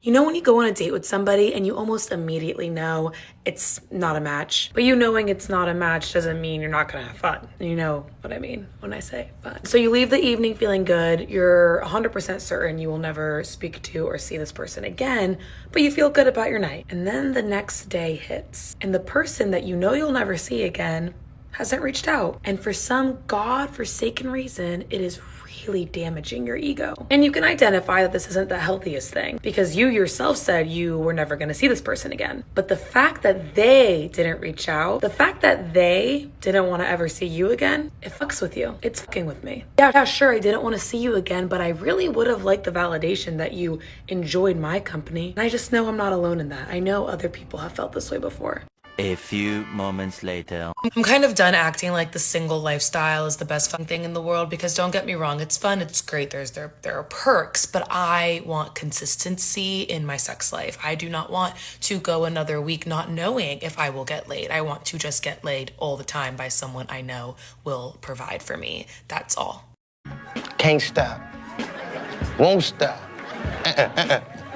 You know when you go on a date with somebody and you almost immediately know it's not a match, but you knowing it's not a match doesn't mean you're not gonna have fun. You know what I mean when I say fun. So you leave the evening feeling good, you're 100% certain you will never speak to or see this person again, but you feel good about your night. And then the next day hits, and the person that you know you'll never see again hasn't reached out. And for some god-forsaken reason, it is really damaging your ego. And you can identify that this isn't the healthiest thing because you yourself said you were never going to see this person again. But the fact that they didn't reach out, the fact that they didn't want to ever see you again, it fucks with you. It's fucking with me. Yeah, yeah, sure, I didn't want to see you again, but I really would have liked the validation that you enjoyed my company. And I just know I'm not alone in that. I know other people have felt this way before. A few moments later. I'm kind of done acting like the single lifestyle is the best fun thing in the world because don't get me wrong, it's fun, it's great, there's there there are perks, but I want consistency in my sex life. I do not want to go another week not knowing if I will get laid. I want to just get laid all the time by someone I know will provide for me. That's all. Can't stop. Won't stop. Uh-uh, uh-uh.